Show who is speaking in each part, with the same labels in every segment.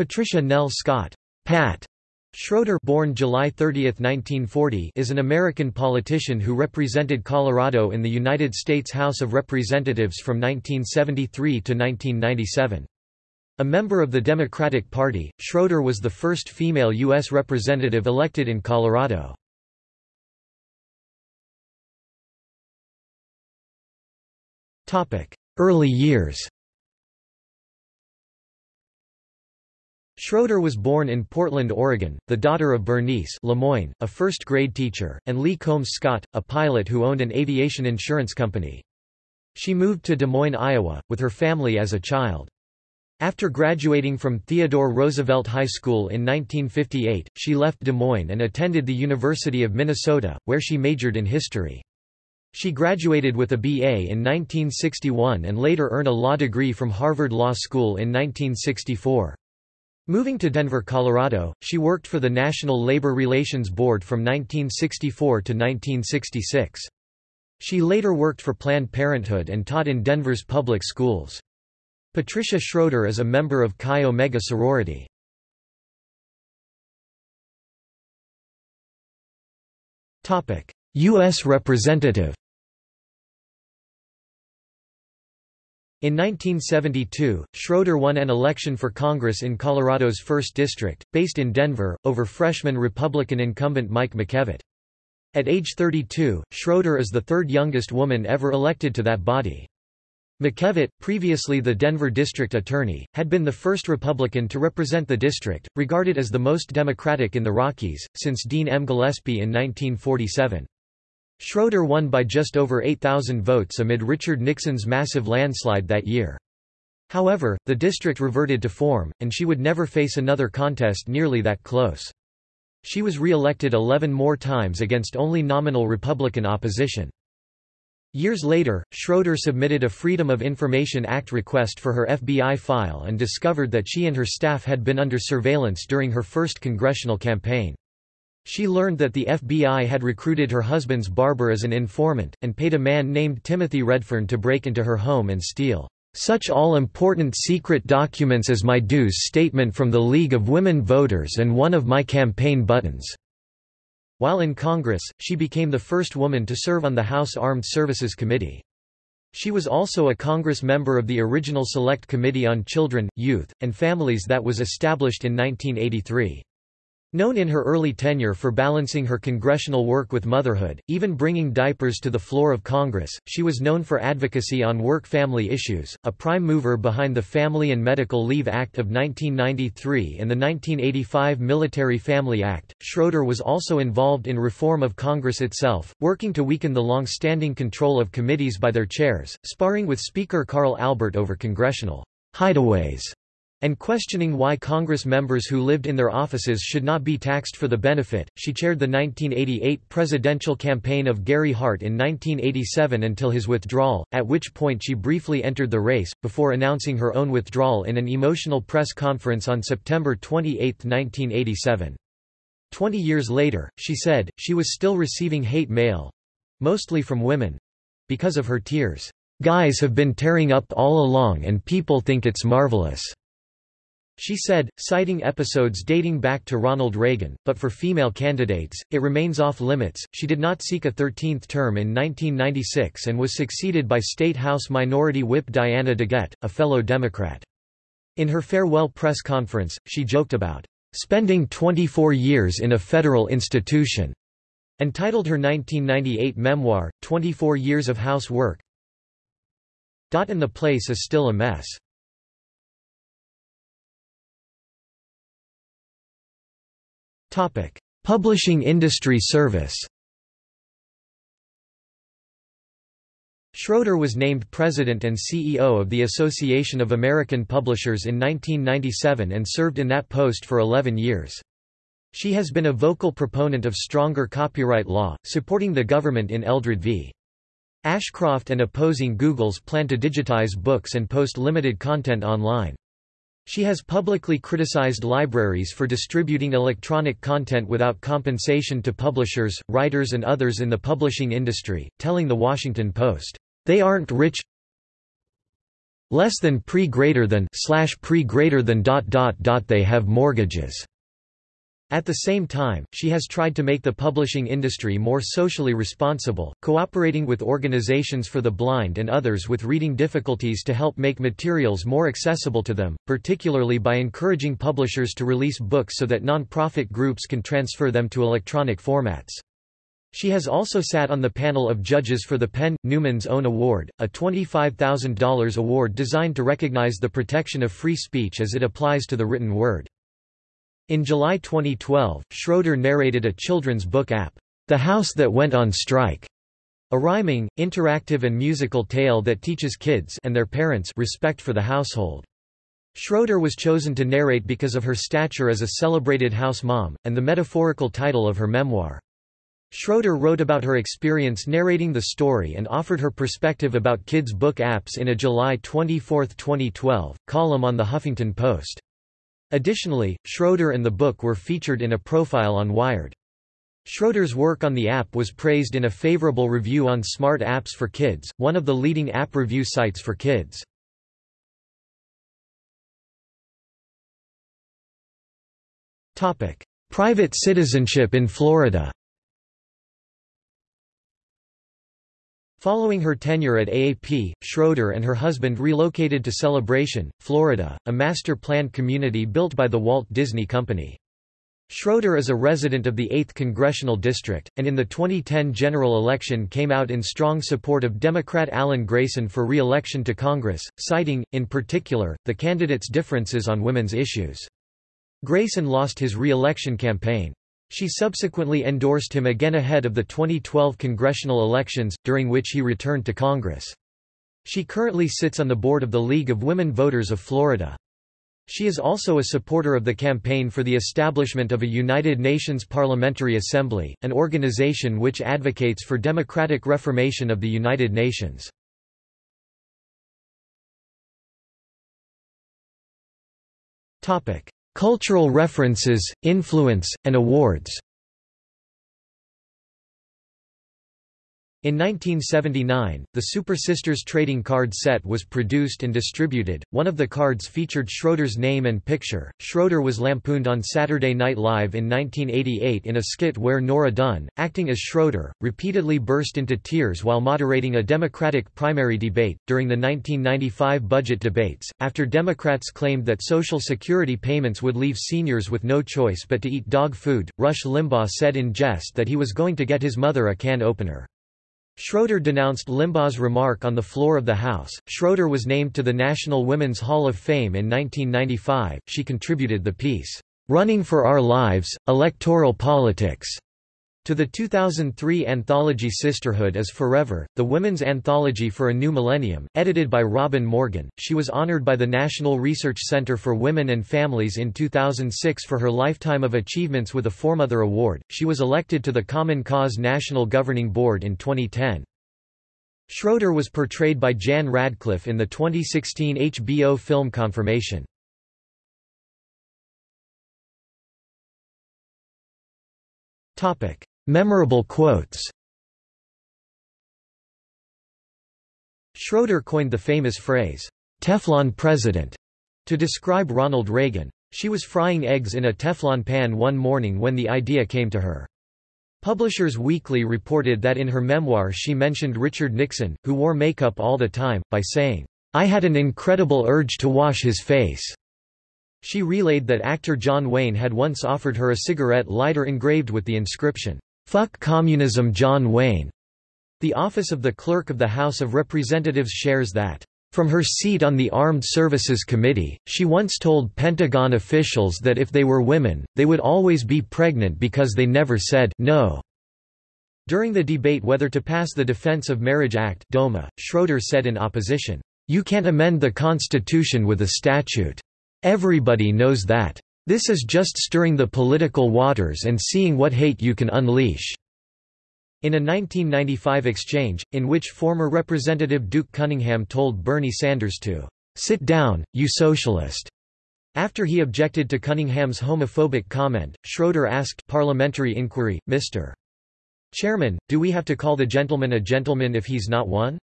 Speaker 1: Patricia Nell Scott Pat Schroeder born July 30, 1940, is an American politician who represented Colorado in the United States House of Representatives from 1973 to 1997. A member of the Democratic Party, Schroeder was the first female U.S. representative elected in Colorado. Early years Schroeder was born in Portland, Oregon, the daughter of Bernice Lemoyne, a first-grade teacher, and Lee Combs Scott, a pilot who owned an aviation insurance company. She moved to Des Moines, Iowa, with her family as a child. After graduating from Theodore Roosevelt High School in 1958, she left Des Moines and attended the University of Minnesota, where she majored in history. She graduated with a BA in 1961 and later earned a law degree from Harvard Law School in 1964. Moving to Denver, Colorado, she worked for the National Labor Relations Board from 1964 to 1966. She later worked for Planned Parenthood and taught in Denver's public schools. Patricia Schroeder is a member of Chi Omega sorority. U.S. Representative In 1972, Schroeder won an election for Congress in Colorado's 1st District, based in Denver, over freshman Republican incumbent Mike McKevitt. At age 32, Schroeder is the third youngest woman ever elected to that body. McKevitt, previously the Denver district attorney, had been the first Republican to represent the district, regarded as the most Democratic in the Rockies, since Dean M. Gillespie in 1947. Schroeder won by just over 8,000 votes amid Richard Nixon's massive landslide that year. However, the district reverted to form, and she would never face another contest nearly that close. She was re-elected 11 more times against only nominal Republican opposition. Years later, Schroeder submitted a Freedom of Information Act request for her FBI file and discovered that she and her staff had been under surveillance during her first congressional campaign. She learned that the FBI had recruited her husband's barber as an informant, and paid a man named Timothy Redfern to break into her home and steal such all-important secret documents as my dues statement from the League of Women Voters and one of my campaign buttons." While in Congress, she became the first woman to serve on the House Armed Services Committee. She was also a Congress member of the original Select Committee on Children, Youth, and Families that was established in 1983. Known in her early tenure for balancing her congressional work with motherhood, even bringing diapers to the floor of Congress, she was known for advocacy on work-family issues, a prime mover behind the Family and Medical Leave Act of 1993 and the 1985 Military Family Act. Schroeder was also involved in reform of Congress itself, working to weaken the long-standing control of committees by their chairs, sparring with Speaker Carl Albert over congressional hideaways and questioning why Congress members who lived in their offices should not be taxed for the benefit. She chaired the 1988 presidential campaign of Gary Hart in 1987 until his withdrawal, at which point she briefly entered the race, before announcing her own withdrawal in an emotional press conference on September 28, 1987. Twenty years later, she said, she was still receiving hate mail mostly from women because of her tears. Guys have been tearing up all along and people think it's marvelous. She said, citing episodes dating back to Ronald Reagan, but for female candidates, it remains off limits. She did not seek a 13th term in 1996 and was succeeded by State House Minority Whip Diana DeGette, a fellow Democrat. In her farewell press conference, she joked about spending 24 years in a federal institution, and titled her 1998 memoir, 24 Years of House Work. And the place is still a mess. Topic: Publishing industry service. Schroeder was named president and CEO of the Association of American Publishers in 1997 and served in that post for 11 years. She has been a vocal proponent of stronger copyright law, supporting the government in Eldred v. Ashcroft and opposing Google's plan to digitize books and post limited content online. She has publicly criticized libraries for distributing electronic content without compensation to publishers, writers and others in the publishing industry, telling The Washington Post, "...they aren't rich less than pre greater than slash pre greater than dot dot dot they have mortgages. At the same time, she has tried to make the publishing industry more socially responsible, cooperating with organizations for the blind and others with reading difficulties to help make materials more accessible to them, particularly by encouraging publishers to release books so that non-profit groups can transfer them to electronic formats. She has also sat on the panel of judges for the PEN Newman's Own Award, a $25,000 award designed to recognize the protection of free speech as it applies to the written word. In July 2012, Schroeder narrated a children's book app, The House That Went on Strike, a rhyming, interactive and musical tale that teaches kids and their parents respect for the household. Schroeder was chosen to narrate because of her stature as a celebrated house mom, and the metaphorical title of her memoir. Schroeder wrote about her experience narrating the story and offered her perspective about kids' book apps in a July 24, 2012, column on The Huffington Post. Additionally, Schroeder and the book were featured in a profile on Wired. Schroeder's work on the app was praised in a favorable review on Smart Apps for Kids, one of the leading app review sites for kids. Private citizenship in Florida Following her tenure at AAP, Schroeder and her husband relocated to Celebration, Florida, a master-planned community built by the Walt Disney Company. Schroeder is a resident of the 8th Congressional District, and in the 2010 general election came out in strong support of Democrat Alan Grayson for re-election to Congress, citing, in particular, the candidate's differences on women's issues. Grayson lost his re-election campaign. She subsequently endorsed him again ahead of the 2012 congressional elections, during which he returned to Congress. She currently sits on the board of the League of Women Voters of Florida. She is also a supporter of the campaign for the establishment of a United Nations Parliamentary Assembly, an organization which advocates for democratic reformation of the United Nations. Cultural references, influence, and awards In 1979, the Super Sisters trading card set was produced and distributed. One of the cards featured Schroeder's name and picture. Schroeder was lampooned on Saturday Night Live in 1988 in a skit where Nora Dunn, acting as Schroeder, repeatedly burst into tears while moderating a Democratic primary debate. During the 1995 budget debates, after Democrats claimed that Social Security payments would leave seniors with no choice but to eat dog food, Rush Limbaugh said in jest that he was going to get his mother a can opener. Schroeder denounced Limbaugh's remark on the floor of the House. Schroeder was named to the National Women's Hall of Fame in 1995. She contributed the piece, Running for Our Lives Electoral Politics to the 2003 anthology Sisterhood is Forever, the women's anthology for a new millennium, edited by Robin Morgan. She was honored by the National Research Center for Women and Families in 2006 for her lifetime of achievements with a Foremother Award. She was elected to the Common Cause National Governing Board in 2010. Schroeder was portrayed by Jan Radcliffe in the 2016 HBO film Confirmation. Topic: Memorable quotes Schroeder coined the famous phrase, Teflon president, to describe Ronald Reagan. She was frying eggs in a Teflon pan one morning when the idea came to her. Publishers Weekly reported that in her memoir she mentioned Richard Nixon, who wore makeup all the time, by saying, I had an incredible urge to wash his face. She relayed that actor John Wayne had once offered her a cigarette lighter engraved with the inscription, Fuck Communism John Wayne. The office of the Clerk of the House of Representatives shares that, from her seat on the Armed Services Committee, she once told Pentagon officials that if they were women, they would always be pregnant because they never said no. During the debate whether to pass the Defense of Marriage Act DOMA, Schroeder said in opposition, You can't amend the Constitution with a statute. Everybody knows that. This is just stirring the political waters and seeing what hate you can unleash." In a 1995 exchange, in which former Representative Duke Cunningham told Bernie Sanders to "'Sit down, you socialist' After he objected to Cunningham's homophobic comment, Schroeder asked parliamentary inquiry, Mr. Chairman, do we have to call the gentleman a gentleman if he's not one?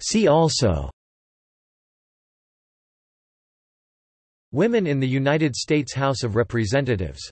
Speaker 1: See also Women in the United States House of Representatives